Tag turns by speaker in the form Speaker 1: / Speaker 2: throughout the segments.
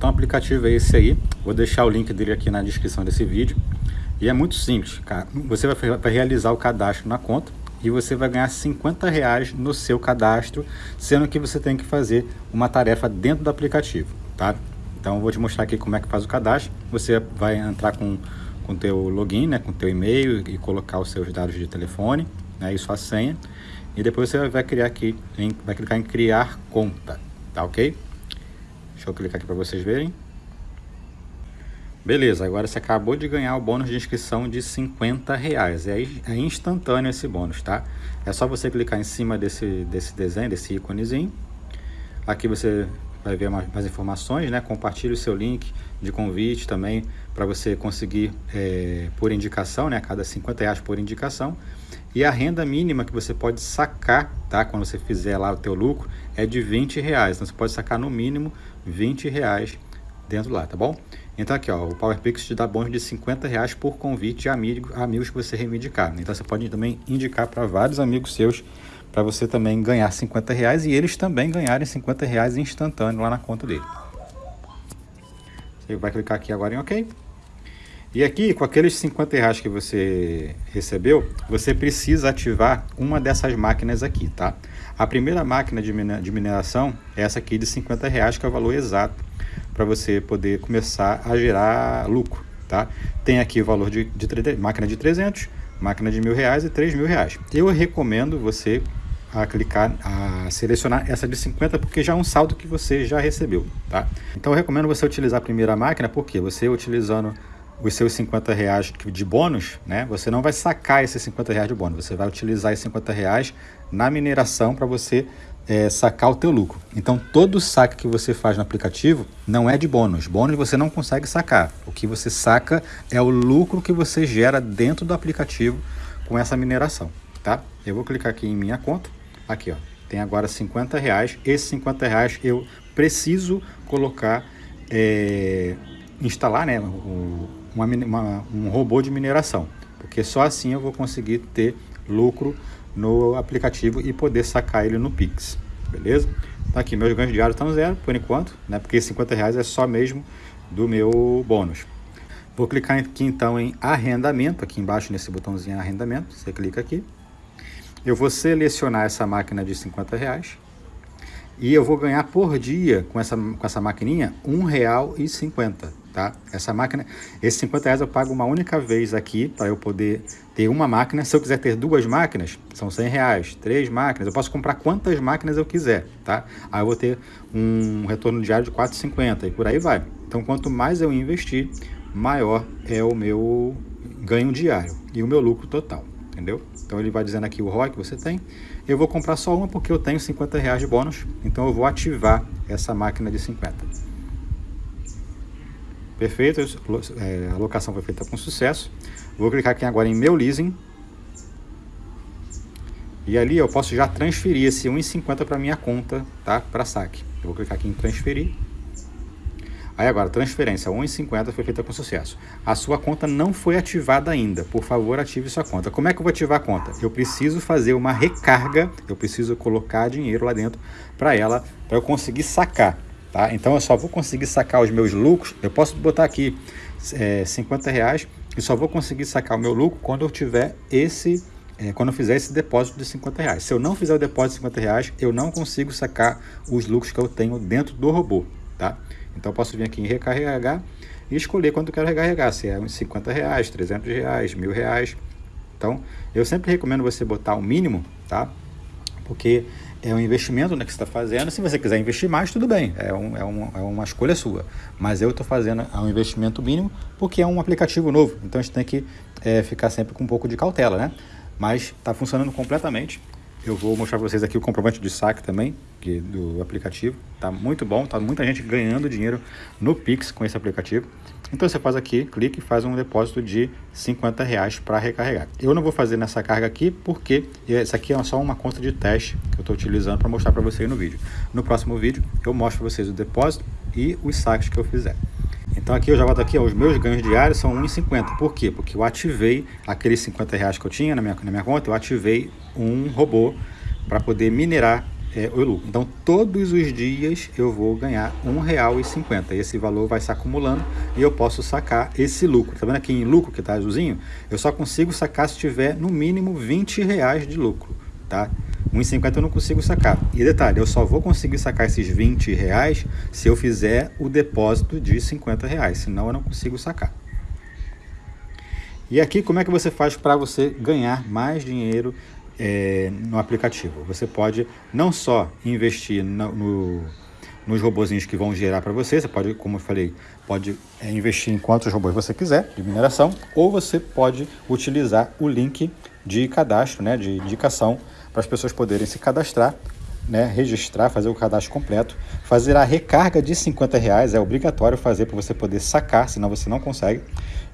Speaker 1: então o aplicativo é esse aí. Vou deixar o link dele aqui na descrição desse vídeo. E é muito simples, cara. Você vai, realizar o cadastro na conta e você vai ganhar 50 reais no seu cadastro, sendo que você tem que fazer uma tarefa dentro do aplicativo, tá? Então eu vou te mostrar aqui como é que faz o cadastro. Você vai entrar com com teu login, né, com teu e-mail e colocar os seus dados de telefone, né, e sua senha. E depois você vai criar aqui, em, vai clicar em criar conta, tá ok? Deixa eu clicar aqui para vocês verem. Beleza, agora você acabou de ganhar o bônus de inscrição de 50 reais. É, é instantâneo esse bônus, tá? É só você clicar em cima desse, desse desenho, desse íconezinho. Aqui você vai ver mais, mais informações, né? Compartilhe o seu link de convite também para você conseguir é, por indicação, né? Cada 50 reais por indicação. E a renda mínima que você pode sacar, tá? Quando você fizer lá o teu lucro, é de 20 reais. Então você pode sacar no mínimo 20 reais dentro lá, tá bom? Então aqui, ó, o PowerPix te dá bônus de 50 reais por convite a amigo, amigos que você reivindicar. Então você pode também indicar para vários amigos seus para você também ganhar 50 reais e eles também ganharem 50 reais instantâneo lá na conta dele. Você vai clicar aqui agora em OK. E aqui, com aqueles 50 reais que você recebeu, você precisa ativar uma dessas máquinas aqui, tá? A primeira máquina de mineração é essa aqui de 50 reais, que é o valor exato para você poder começar a gerar lucro, tá? Tem aqui o valor de, de máquina de 300, máquina de mil reais e 3 mil reais. Eu recomendo você a clicar, a selecionar essa de 50, porque já é um saldo que você já recebeu, tá? Então eu recomendo você utilizar a primeira máquina, porque você utilizando os seus 50 reais de bônus, né? Você não vai sacar esses 50 reais de bônus, você vai utilizar esses 50 reais na mineração para você é, sacar o teu lucro. Então todo saque que você faz no aplicativo não é de bônus. Bônus você não consegue sacar. O que você saca é o lucro que você gera dentro do aplicativo com essa mineração, tá? Eu vou clicar aqui em minha conta, aqui ó, tem agora 50 reais. Esses 50 reais eu preciso colocar, é, instalar, né? O, uma, uma, um robô de mineração, porque só assim eu vou conseguir ter lucro no aplicativo e poder sacar ele no Pix, beleza? Tá aqui, meus ganhos diários estão zero por enquanto, né? Porque 50 reais é só mesmo do meu bônus. Vou clicar aqui então em arrendamento, aqui embaixo nesse botãozinho arrendamento, você clica aqui. Eu vou selecionar essa máquina de 50 reais e eu vou ganhar por dia com essa, com essa maquininha R$ 1,50 tá? Essa máquina, esses 50 reais eu pago uma única vez aqui para eu poder ter uma máquina. Se eu quiser ter duas máquinas, são 100 reais. Três máquinas, eu posso comprar quantas máquinas eu quiser, tá? Aí eu vou ter um retorno diário de 4,50 e por aí vai. Então, quanto mais eu investir, maior é o meu ganho diário e o meu lucro total, entendeu? Então ele vai dizendo aqui o ROI que você tem. Eu vou comprar só uma porque eu tenho 50 reais de bônus, então eu vou ativar essa máquina de 50. Perfeito, é, a alocação foi feita com sucesso. Vou clicar aqui agora em meu leasing. E ali eu posso já transferir esse 1,50 para minha conta, tá? Para saque. Eu vou clicar aqui em transferir. Aí agora, transferência 1,50 foi feita com sucesso. A sua conta não foi ativada ainda. Por favor, ative sua conta. Como é que eu vou ativar a conta? Eu preciso fazer uma recarga, eu preciso colocar dinheiro lá dentro para ela, para eu conseguir sacar. Tá? Então eu só vou conseguir sacar os meus lucros, eu posso botar aqui é, 50 reais e só vou conseguir sacar o meu lucro quando eu tiver esse, é, quando eu fizer esse depósito de 50 reais. Se eu não fizer o depósito de 50 reais, eu não consigo sacar os lucros que eu tenho dentro do robô. Tá? Então eu posso vir aqui em recarregar e escolher quando eu quero recarregar, se é uns 50 reais, 300 reais, mil reais. Então eu sempre recomendo você botar o mínimo, tá? Porque é um investimento né, que você está fazendo. Se você quiser investir mais, tudo bem, é, um, é, um, é uma escolha sua. Mas eu estou fazendo um investimento mínimo porque é um aplicativo novo, então a gente tem que é, ficar sempre com um pouco de cautela, né? Mas está funcionando completamente. Eu vou mostrar para vocês aqui o comprovante de saque também que, do aplicativo. Tá muito bom, tá muita gente ganhando dinheiro no Pix com esse aplicativo. Então você faz aqui, clique e faz um depósito de 50 reais para recarregar. Eu não vou fazer nessa carga aqui porque essa aqui é só uma conta de teste que eu estou utilizando para mostrar para vocês no vídeo. No próximo vídeo eu mostro para vocês o depósito e os saques que eu fizer. Então aqui eu já volto aqui, ó, os meus ganhos diários são 1,50. Por quê? Porque eu ativei aqueles 50 reais que eu tinha na minha, na minha conta, eu ativei um robô para poder minerar é, o lucro. Então, todos os dias eu vou ganhar R$ 1,50. Esse valor vai se acumulando e eu posso sacar esse lucro. Tá vendo aqui em lucro que está azulzinho? Eu só consigo sacar se tiver no mínimo 20 reais de lucro, tá? 1,50 eu não consigo sacar. E detalhe, eu só vou conseguir sacar esses 20 reais se eu fizer o depósito de 50 reais, senão eu não consigo sacar. E aqui, como é que você faz para você ganhar mais dinheiro é, no aplicativo? Você pode não só investir no, no, nos robozinhos que vão gerar para você, você pode, como eu falei, pode é, investir em quantos robôs você quiser de mineração, ou você pode utilizar o link de cadastro, né, de indicação, para as pessoas poderem se cadastrar né, registrar, fazer o cadastro completo, fazer a recarga de 50 reais, é obrigatório fazer para você poder sacar, senão você não consegue.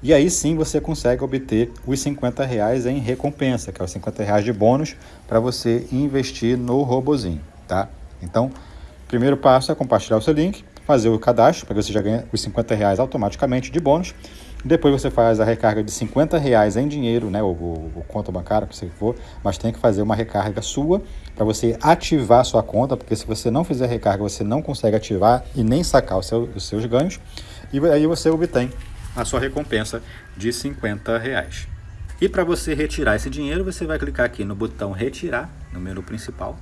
Speaker 1: E aí sim você consegue obter os 50 reais em recompensa, que é os 50 reais de bônus para você investir no robozinho, tá? Então, primeiro passo é compartilhar o seu link, fazer o cadastro, para você já ganha os 50 reais automaticamente de bônus. Depois você faz a recarga de 50 reais em dinheiro, né, ou, ou, ou conta bancária, que você for, mas tem que fazer uma recarga sua para você ativar a sua conta, porque se você não fizer recarga, você não consegue ativar e nem sacar seu, os seus ganhos. E aí você obtém a sua recompensa de 50 reais. E para você retirar esse dinheiro, você vai clicar aqui no botão retirar, no menu principal.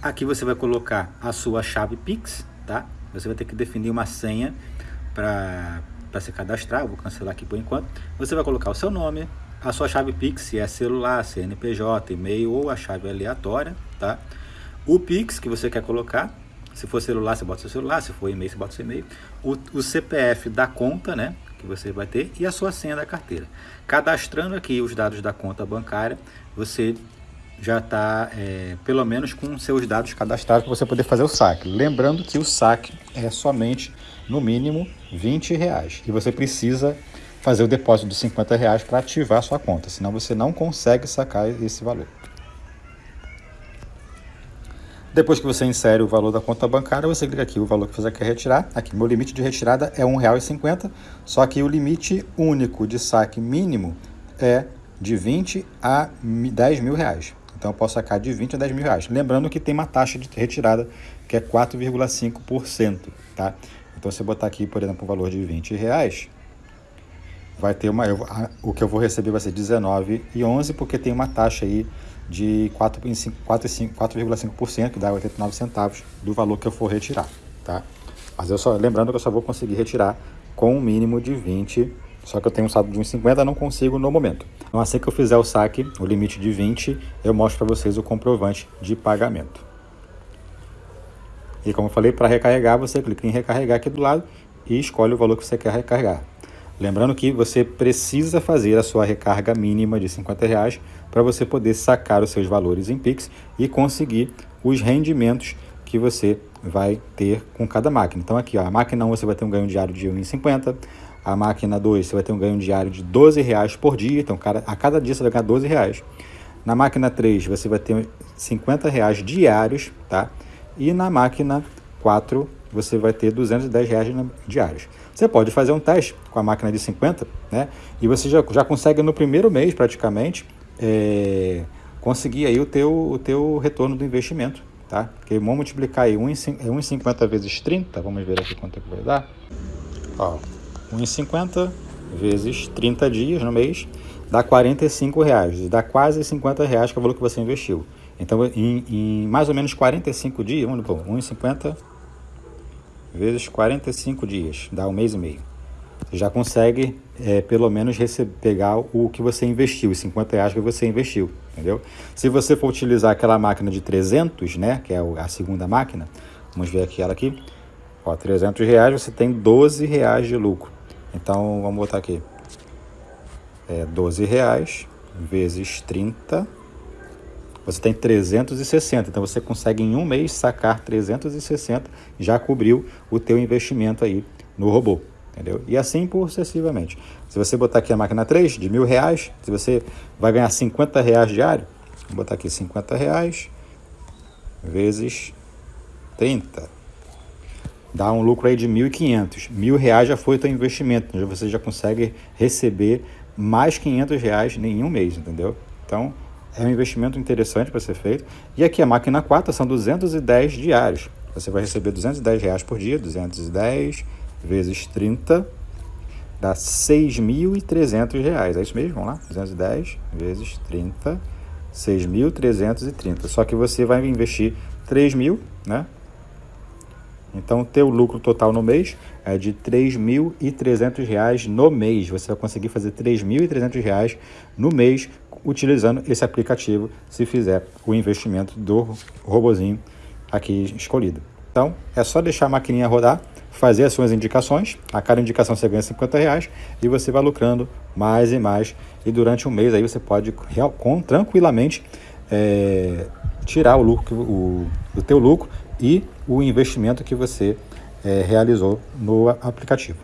Speaker 1: Aqui você vai colocar a sua chave Pix, tá? Você vai ter que definir uma senha para para se cadastrar, vou cancelar aqui por enquanto. Você vai colocar o seu nome, a sua chave Pix, se é celular, CNPJ, e-mail ou a chave aleatória, tá? O Pix que você quer colocar, se for celular, você bota seu celular, se for e-mail, você bota seu e-mail. O, o CPF da conta, né, que você vai ter e a sua senha da carteira. Cadastrando aqui os dados da conta bancária, você já está é, pelo menos com seus dados cadastrados para você poder fazer o saque. Lembrando que o saque é somente no mínimo 20 reais e você precisa fazer o depósito de 50 reais para ativar sua conta, senão você não consegue sacar esse valor. Depois que você insere o valor da conta bancária, você clica aqui o valor que você quer retirar. Aqui, meu limite de retirada é R$ 1,50, só que o limite único de saque mínimo é de 20 a 10 mil reais. Então eu posso sacar de 20 a 10 mil reais. Lembrando que tem uma taxa de retirada que é 4,5%, tá? Então se eu botar aqui, por exemplo, um valor de 20 reais, vai ter uma, eu, o que eu vou receber vai ser 19,11 porque tem uma taxa aí de 4,5%, que dá 89 centavos do valor que eu for retirar, tá? Mas eu só, lembrando que eu só vou conseguir retirar com um mínimo de 20 só que eu tenho um saldo de 1,50, não consigo no momento. Então assim que eu fizer o saque, o limite de 20, eu mostro para vocês o comprovante de pagamento. E como eu falei, para recarregar, você clica em recarregar aqui do lado e escolhe o valor que você quer recarregar. Lembrando que você precisa fazer a sua recarga mínima de 50 reais para você poder sacar os seus valores em Pix e conseguir os rendimentos que você vai ter com cada máquina. Então aqui, ó, a máquina 1 você vai ter um ganho diário de 1,50, a máquina 2 você vai ter um ganho diário de 12 reais por dia, então a cada dia você vai ganhar 12 reais. Na máquina 3 você vai ter 50 reais diários, tá? E na máquina 4 você vai ter 210 reais diários. Você pode fazer um teste com a máquina de 50, né? E você já, já consegue no primeiro mês praticamente é, conseguir aí o teu, o teu retorno do investimento, tá? Porque vamos multiplicar aí 1,50 é vezes 30, vamos ver aqui quanto é que vai dar. Ó, 1,50 vezes 30 dias no mês dá 45 reais, dá quase 50 reais que é o valor que você investiu. Então, em, em mais ou menos 45 dias, vamos 1,50 vezes 45 dias, dá um mês e meio. Você já consegue, é, pelo menos, receber, pegar o que você investiu, os 50 reais que você investiu, entendeu? Se você for utilizar aquela máquina de 300, né, que é a segunda máquina, vamos ver aqui ela aqui, ó, 300 reais, você tem 12 reais de lucro. Então, vamos botar aqui, é 12 reais vezes 30 você tem 360. Então você consegue em um mês sacar 360, já cobriu o teu investimento aí no robô, entendeu? E assim sucessivamente. Se você botar aqui a máquina 3 de mil reais, se você vai ganhar 50 reais diário, vou botar aqui 50 reais vezes 30. Dá um lucro aí de 1.500. Mil reais já foi o teu investimento, você já consegue receber mais 500 reais em um mês, entendeu? Então, é um investimento interessante para ser feito. E aqui a máquina 4 são 210 diários. Você vai receber 210 reais por dia, 210 vezes 30 dá 6.300 reais. É isso mesmo? Vamos lá? 210 vezes 30, 6.330. Só que você vai investir 3 mil, né? Então, o teu lucro total no mês é de R$ 3.300 no mês. Você vai conseguir fazer R$ 3.300 no mês utilizando esse aplicativo, se fizer o investimento do robozinho aqui escolhido. Então, é só deixar a maquininha rodar, fazer as suas indicações. A cada indicação você ganha 50 reais e você vai lucrando mais e mais. E durante um mês aí você pode com, tranquilamente é, tirar o lucro, o, o teu lucro e o investimento que você é, realizou no aplicativo.